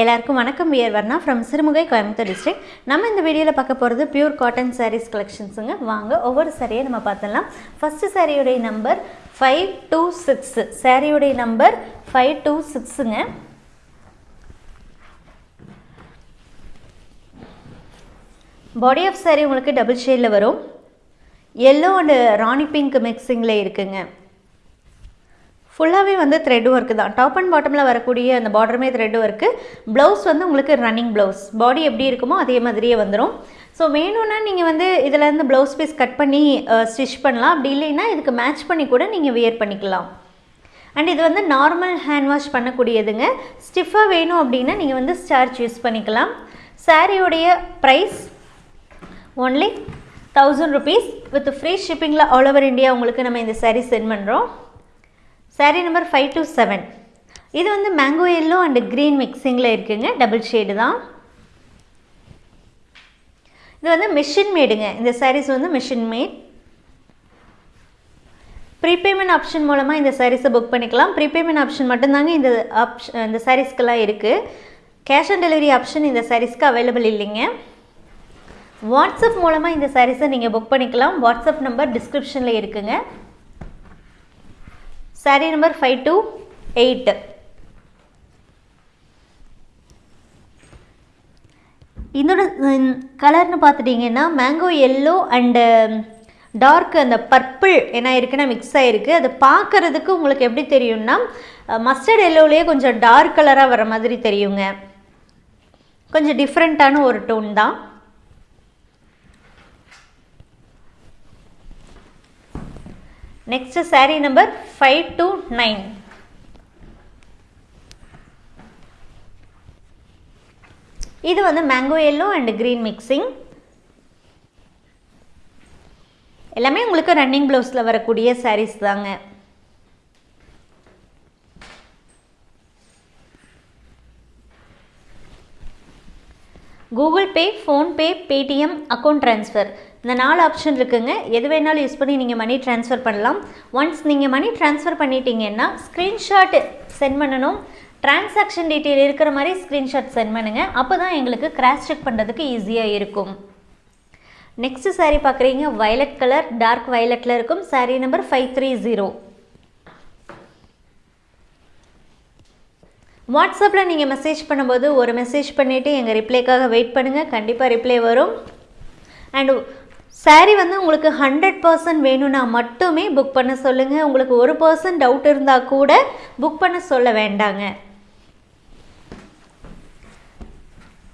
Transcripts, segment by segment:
எல்லாருக்கும் வணக்கம். We're Varna from Sirumugai Coimbatore district நம்ம இந்த வீடியோவில் பார்க்க போகிறது பியூர் காட்டன் சாரீஸ் கலெக்ஷன்ஸுங்க வாங்க ஒவ்வொரு சாரியை நம்ம பார்த்துடலாம். ஃபஸ்ட்டு சாரியுடைய நம்பர் ஃபைவ் டூ சிக்ஸு சாரியுடைய நம்பர் ஃபைவ் டூ சிக்ஸுங்க பாடி ஆஃப் saree உங்களுக்கு டபுள் ஷேடில் வரும். எல்லோ அண்டு ராணி பிங்க் மிக்சிங்கில் இருக்குங்க. ஃபுல்லாகவே வந்து த்ரெட் ஒர்க்கு தான். டாப் அண்ட் பாட்டமில் வரக்கூடிய அந்த பார்டருமே த்ரெட் ஒர்க்கு ப்ளவுஸ் வந்து உங்களுக்கு ரன்னிங் ப்ளவுஸ் பாடி எப்படி இருக்குமோ அதே மாதிரியே வந்துடும் ஸோ வேணும்னா நீங்கள் வந்து இதிலேருந்து ப்ளவுஸ் பீஸ் கட் பண்ணி ஸ்டிச் பண்ணலாம். அப்படி இல்லைன்னா இதுக்கு மேட்ச் பண்ணி கூட நீங்கள் வியர் பண்ணிக்கலாம். அண்ட் இது வந்து நார்மல் ஹேண்ட் வாஷ் பண்ணக்கூடியதுங்க. ஸ்டிஃபாக வேணும் அப்படின்னா நீங்கள் வந்து ஸ்டார்ச் யூஸ் பண்ணிக்கலாம். சாரியோடைய price only thousand rupees with free ஷிப்பிங்கில் all over India உங்களுக்கு நம்ம இந்த சாரீ சென்ட் பண்ணுறோம் sari number five two seven இது வந்து மேங்கோ எல்லோ அண்டு க்ரீன் மிக்சிங்கில் இருக்குங்க. டபுள் ஷேடு தான். இது வந்து மிஷின் மேடுங்க இந்த சாரீஸ் வந்து மிஷின் மேட் ப்ரீபேமெண்ட் ஆப்ஷன் மூலமாக இந்த சாரீஸை புக் பண்ணிக்கலாம். ப்ரீபேமெண்ட் ஆப்ஷன் மட்டும்தாங்க இந்த ஆப்ஷன் இந்த சாரீஸ்க்கெல்லாம் இருக்குது கேஷ் ஆன் டெலிவரி ஆப்ஷன் இந்த சாரீஸ்க்கு அவைலபிள் இல்லைங்க. வாட்ஸ்அப் மூலமாக இந்த சாரீஸை நீங்கள் புக் பண்ணிக்கலாம். வாட்ஸ்அப் நம்பர் டிஸ்கிரிப்ஷனில் இருக்குங்க. Sari number five two eight இதோட கலர்னு பார்த்துட்டிங்கன்னா மேங்கோ எல்லோ அண்டு டார்க் அந்த பர்பிள் என்ன இருக்குன்னா மிக்ஸ் ஆகிருக்கு அது பார்க்குறதுக்கு உங்களுக்கு எப்படி தெரியும்னா மஸ்டர்ட் எல்லோலேயே கொஞ்சம் டார்க் கலராக வர மாதிரி தெரியுங்க. கொஞ்சம் டிஃப்ரெண்ட்டான ஒரு டோன் தான். Next sari number five two nine இது வந்து mango yellow and green mixing எல்லாமே உங்களுக்கு ரன்னிங் ப்ளவுஸில் வரக்கூடிய சாரீஸ் தாங்க. Google Pay PhonePe Paytm account transfer. இந்த நாலு ஆப்ஷன் இருக்குங்க. எது வேணாலும் யூஸ் பண்ணி நீங்கள் மணி ட்ரான்ஸ்ஃபர் பண்ணலாம். ஒன்ஸ் நீங்கள் மணி ட்ரான்ஸ்ஃபர் பண்ணிட்டீங்கன்னா ஸ்க்ரீன்ஷாட் சென்ட் பண்ணணும். டிரான்சாக்ஷன் டீட்டெயில் இருக்கிற மாதிரி ஸ்க்ரீன்ஷாட் சென்ட் பண்ணுங்கள் அப்போ தான் எங்களுக்கு கிராஸ் செக் பண்ணுறதுக்கு ஈஸியாக இருக்கும். நெக்ஸ்ட் சாரீ பார்க்குறீங்க. வயலட் கலர் டார்க் வயலட்டில் இருக்கும். Sari number five three zero வாட்ஸ்அப்பில் நீங்கள் மெசேஜ் பண்ணும்போது ஒரு மெசேஜ் பண்ணிவிட்டு எங்கள் ரிப்ளைக்காக வெயிட் பண்ணுங்கள் கண்டிப்பாக ரிப்ளை வரும். அண்டு சாரீ வந்து உங்களுக்கு ஹண்ட்ரட் பர்சன்ட் வேணும்னா மட்டுமே புக் பண்ண சொல்லுங்கள் உங்களுக்கு ஒரு பர்சன்ட் டவுட் இருந்தால் கூட புக் பண்ண சொல்ல வேண்டாங்க.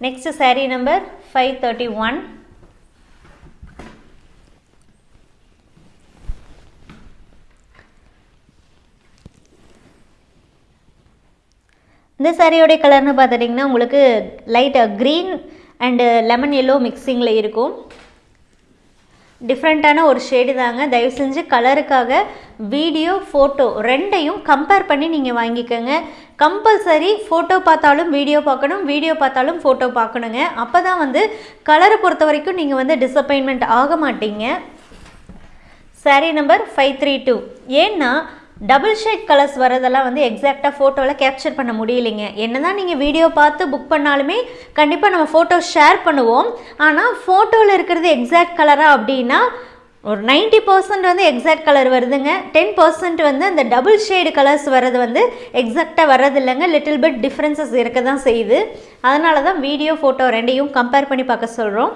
Next sari number five thirty one இந்த சாரியோடைய கலர்னு பார்த்துட்டிங்கன்னா உங்களுக்கு லைட்டாக க்ரீன் அண்டு லெமன் எல்லோ மிக்சிங்கில் இருக்கும். டிஃப்ரெண்ட்டான ஒரு ஷேடு தாங்க. தயவு செஞ்சு கலருக்காக வீடியோ ஃபோட்டோ ரெண்டையும் கம்பேர் பண்ணி நீங்கள் வாங்கிக்கோங்க. கம்பல்சரி ஃபோட்டோ பார்த்தாலும் வீடியோ பார்க்கணும் வீடியோ பார்த்தாலும் ஃபோட்டோ பார்க்கணுங்க. அப்போ தான் வந்து கலரை பொறுத்த வரைக்கும் நீங்கள் வந்து டிசப்பாயின்மெண்ட் ஆக மாட்டீங்க. Sari number five three two ஏன்னா டபுள் ஷேட் கலர்ஸ் வரதெல்லாம் வந்து எக்ஸாக்டாக ஃபோட்டோவில் கேப்சர் பண்ண முடியலைங்க. என்ன தான் நீங்கள் வீடியோ பார்த்து புக் பண்ணாலுமே கண்டிப்பாக நம்ம ஃபோட்டோ ஷேர் பண்ணுவோம். ஆனால் ஃபோட்டோவில் இருக்கிறது எக்ஸாக்ட் கலராக அப்படின்னா ஒரு நைன்ட்டி பர்சன்ட் வந்து எக்ஸாக்ட் கலர் வருதுங்க. டென் பர்சன்ட் வந்து அந்த டபுள் ஷேடு கலர்ஸ் வர்றது வந்து எக்ஸாக்டாக வர்றது இல்லைங்க லிட்டில் பிட் டிஃப்ரென்சஸ் இருக்க தான் செய்யுது. அதனால தான் வீடியோ ஃபோட்டோ ரெண்டையும் கம்பேர் பண்ணி பார்க்க சொல்கிறோம்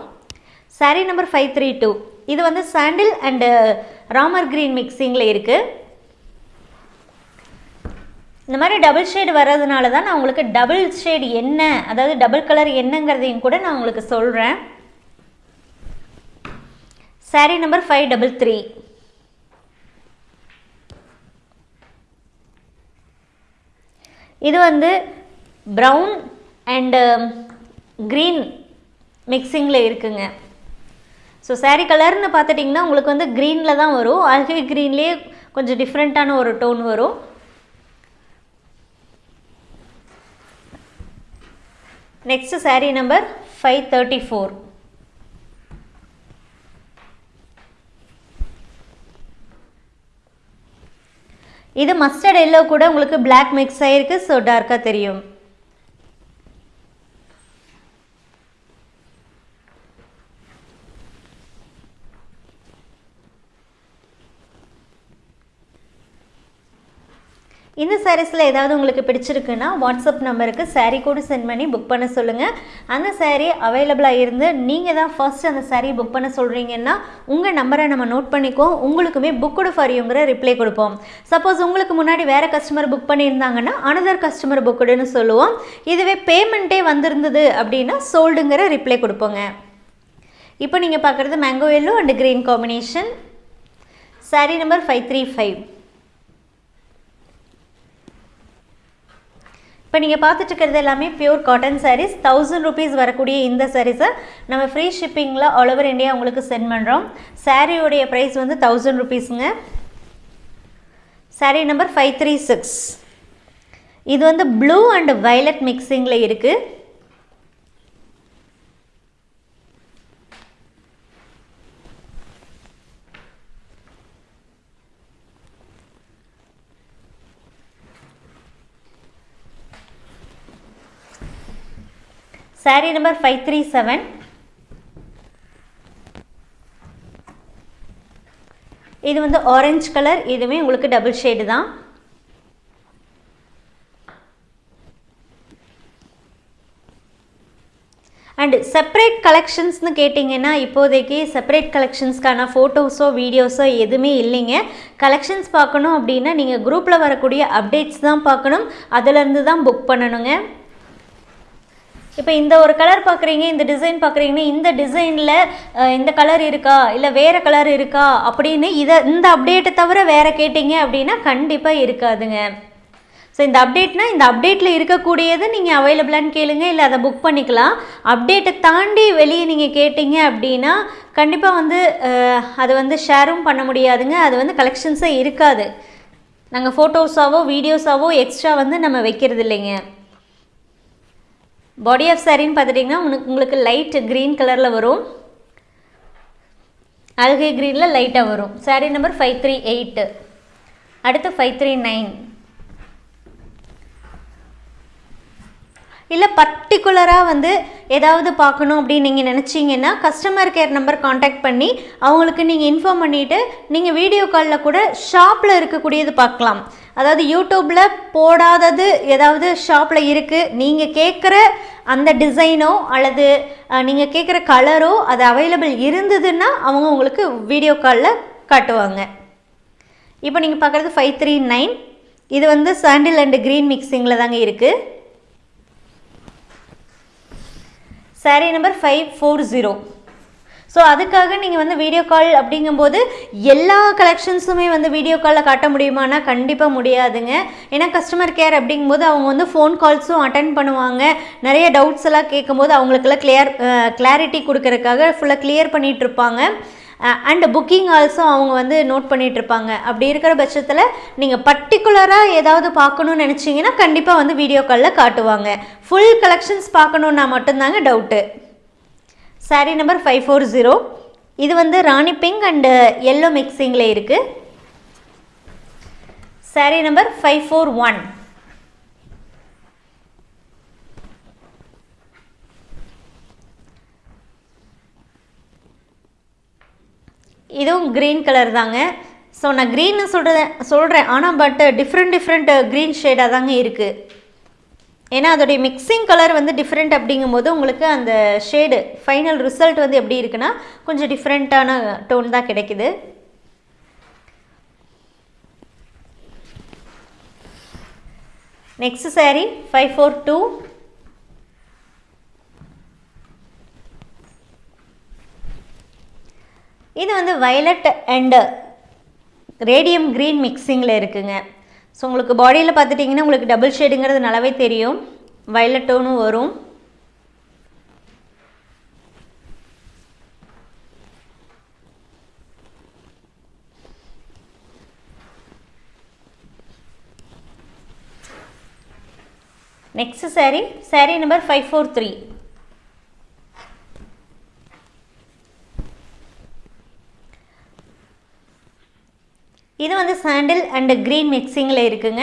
sari number five three two இது வந்து சாண்டில் அண்டு ராமர் க்ரீன் மிக்சிங்கில் இருக்குது இந்த மாதிரி டபுள் ஷேடு வர்றதுனால தான் நான் உங்களுக்கு டபுள் ஷேடு என்ன அதாவது டபுள் கலர் என்னங்கிறதையும் கூட நான் உங்களுக்கு சொல்கிறேன் sari number five double three இது வந்து ப்ரௌன் அண்டு க்ரீன் மிக்சிங்கில் இருக்குங்க. ஸோ சாரீ கலர்னு பார்த்துட்டிங்கன்னா உங்களுக்கு வந்து க்ரீனில் தான் வரும். அழகே க்ரீன்லேயே கொஞ்சம் டிஃப்ரெண்ட்டான ஒரு டோன் வரும். Next sari number five thirty four இது மஸ்டர்ட் எல்லோ கூட உங்களுக்கு பிளாக் மிக்ஸ் ஆகிருக்கு ஸோ டார்க்காக தெரியும் இந்த சாரீஸில் ஏதாவது உங்களுக்கு பிடிச்சிருக்குன்னா வாட்ஸ்அப் நம்பருக்கு சாரீ கூட சென்ட் பண்ணி புக் பண்ண சொல்லுங்கள் அந்த சாரீ அவைலபிளாக இருந்து நீங்கள் தான் ஃபர்ஸ்ட் அந்த சாரீ புக் பண்ண சொல்கிறீங்கன்னா உங்கள் நம்பரை நம்ம நோட் பண்ணிக்குவோம். உங்களுக்குமே புக்குடு ஃபார் யூங்கிற ரிப்ளை கொடுப்போம். சப்போஸ் உங்களுக்கு முன்னாடி வேறு கஸ்டமர் புக் பண்ணியிருந்தாங்கன்னா அனதர் கஸ்டமர் புக்குடுன்னு சொல்லுவோம். இதுவே பேமெண்ட்டே வந்திருந்தது அப்படின்னா சோல்டுங்கிற ரிப்ளை கொடுப்போங்க. இப்போ நீங்கள் பார்க்குறது mango yellow and green combination sari number five three five இப்போ நீங்கள் பார்த்துட்டு இருக்கிறது எல்லாமே pure cotton saris thousand rupees வரக்கூடிய இந்த சாரீஸை நம்ம ஃப்ரீ ஷிப்பிங்கில் ஆல் ஓவர் இந்தியா உங்களுக்கு சென்ட் பண்ணுறோம் சாரியோடைய ப்ரைஸ் வந்து thousand ருபீஸுங்க sari number five three six இது வந்து ப்ளூ அண்ட் வயலட் மிக்சிங்கில் இருக்குது sari number five three seven இது வந்து ஆரஞ்சு கலர் இதுவுமே உங்களுக்கு டபுள் ஷேடு தான். அண்டு செப்பரேட் கலெக்ஷன்ஸ்னு கேட்டிங்கன்னா இப்போதைக்கு செப்பரேட் கலெக்ஷன்ஸ்க்கான ஃபோட்டோஸோ வீடியோஸோ எதுவுமே இல்லைங்க. கலெக்ஷன்ஸ் பார்க்கணும் அப்படின்னா நீங்கள் குரூப்பில் வரக்கூடிய அப்டேட்ஸ் தான் பார்க்கணும். அதிலேருந்து தான் புக் பண்ணணுங்க. இப்போ இந்த ஒரு கலர் பார்க்குறீங்க இந்த டிசைன் பார்க்குறீங்கன்னா இந்த டிசைனில் இந்த கலர் இருக்கா இல்லை வேறு கலர் இருக்கா அப்படின்னு இதை இந்த அப்டேட்டை தவிர வேறு கேட்டிங்க அப்படின்னா கண்டிப்பாக இருக்காதுங்க. ஸோ இந்த அப்டேட்னா இந்த அப்டேட்டில் இருக்கக்கூடியது நீங்கள் அவைலபிளான்னு கேளுங்க இல்லை அதை புக் பண்ணிக்கலாம். அப்டேட்டை தாண்டி வெளியே நீங்கள் கேட்டிங்க அப்படின்னா கண்டிப்பாக வந்து அது வந்து ஷேரும் பண்ண முடியாதுங்க அது வந்து கலெக்ஷன்ஸே இருக்காது. நாங்கள் ஃபோட்டோஸாவோ வீடியோஸாவோ எக்ஸ்ட்ரா வந்து நம்ம வைக்கிறது இல்லைங்க பாடி ஆஃப் சாரின்னு பார்த்துட்டிங்கன்னா உனக்கு உங்களுக்கு லைட் க்ரீன் கலரில் வரும். அல்கை க்ரீனில் லைட்டாக வரும். Sari number five three eight அடுத்து ஃபைவ் த்ரீ நைன் இல்லை பர்டிகுலராக வந்து ஏதாவது பார்க்கணும் அப்படின்னு நீங்கள் நினச்சிங்கன்னா கஸ்டமர் கேர் நம்பர் காண்டாக்ட் பண்ணி அவங்களுக்கு நீங்கள் இன்ஃபார்ம் பண்ணிவிட்டு நீங்கள் வீடியோ காலில் கூட ஷாப்பில் இருக்கக்கூடியது பார்க்கலாம். அதாவது யூடியூப்பில் போடாதது ஏதாவது ஷாப்பில் இருக்குது நீங்கள் கேட்குற அந்த டிசைனோ அல்லது நீங்கள் கேட்குற கலரோ அது அவைலபிள் இருந்ததுன்னா அவங்க உங்களுக்கு வீடியோ காலில் காட்டுவாங்க. இப்போ நீங்கள் பார்க்குறது ஃபைவ் த்ரீ நைன் இது வந்து சாண்டில் அண்டு க்ரீன் மிக்சிங்கில் தாங்க இருக்குது sari number five four zero so அதுக்காக நீங்கள் வந்து வீடியோ கால் அப்படிங்கும்போது எல்லா கலெக்ஷன்ஸுமே வந்து வீடியோ காலில் காட்ட முடியுமானா கண்டிப்பாக முடியாதுங்க. ஏன்னா கஸ்டமர் கேர் அப்படிங்கும்போது அவங்க வந்து ஃபோன் கால்ஸும் அட்டன் பண்ணுவாங்க. நிறைய டவுட்ஸ் எல்லாம் கேட்கும்போது அவங்களுக்கெல்லாம் கிளியர் கிளாரிட்டி கொடுக்கறதுக்காக ஃபுல்லாக கிளியர் பண்ணிகிட்டு இருப்பாங்க. அண்ட் புக்கிங் ஆல்சோ அவங்க வந்து நோட் பண்ணிகிட்ருப்பாங்க அப்படி இருக்கிற பட்சத்தில் நீங்கள் பர்டிகுலராக ஏதாவது பார்க்கணுன்னு நினச்சிங்கன்னா கண்டிப்பாக வந்து வீடியோ காலில் காட்டுவாங்க. ஃபுல் கலெக்ஷன்ஸ் பார்க்கணுன்னா மட்டும்தாங்க doubt sari number five four zero இது வந்து ராணி பிங்க் அண்டு எல்லோ மிக்சிங்கில் இருக்குது sari number five four one இதுவும் க்ரீன் கலர் தாங்க. ஸோ நான் க்ரீன்னு சொல்கிறேன் சொல்கிறேன் ஆனால் பட் டிஃப்ரெண்ட் டிஃப்ரெண்ட் க்ரீன் ஷேடாக தாங்க இருக்குது ஏன்னா அதோடைய மிக்சிங் கலர் வந்து டிஃப்ரெண்ட் அப்படிங்கும்போது உங்களுக்கு அந்த ஷேடு ஃபைனல் ரிசல்ட் வந்து எப்படி இருக்குன்னா கொஞ்சம் டிஃப்ரெண்ட்டான டோன் தான் கிடைக்குது. Next sari five four two இது வந்து வயலட் அண்டு ரேடியம் க்ரீன் மிக்சிங்கில் இருக்குங்க. ஸோ உங்களுக்கு பாடியில் பார்த்துட்டிங்கன்னா உங்களுக்கு டபுள் ஷேடுங்கிறது நல்லாவே தெரியும். வயலட் டோனும் வரும். Next saree saree number five four three இது வந்து சாண்டில் அண்ட் க்ரீன் மிக்சிங்கில் இருக்குங்க.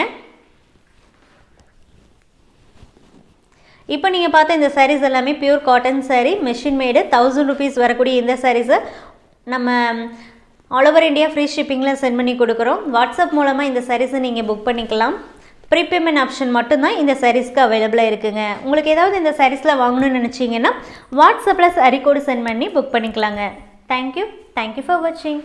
இப்போ நீங்கள் பார்த்த இந்த சாரீஸ் எல்லாமே pure cotton sari machine made thousand rupees வரக்கூடிய இந்த சாரீஸை நம்ம ஆல் ஓவர் இந்தியா ஃப்ரீ ஷிப்பிங்கில் சென்ட் பண்ணி கொடுக்குறோம். வாட்ஸ்அப் மூலமாக இந்த சாரீஸை நீங்கள் புக் பண்ணிக்கலாம். ப்ரீபேமெண்ட் ஆப்ஷன் மட்டும்தான் இந்த சாரீஸ்க்கு அவைலபிளாக இருக்குங்க. உங்களுக்கு ஏதாவது இந்த சாரீஸில் வாங்கணும்னு நினச்சிங்கன்னா வாட்ஸ்அப்பில் சரி கோடு சென்ட் பண்ணி புக் பண்ணிக்கலாங்க. Thank you thank you for வாட்சிங்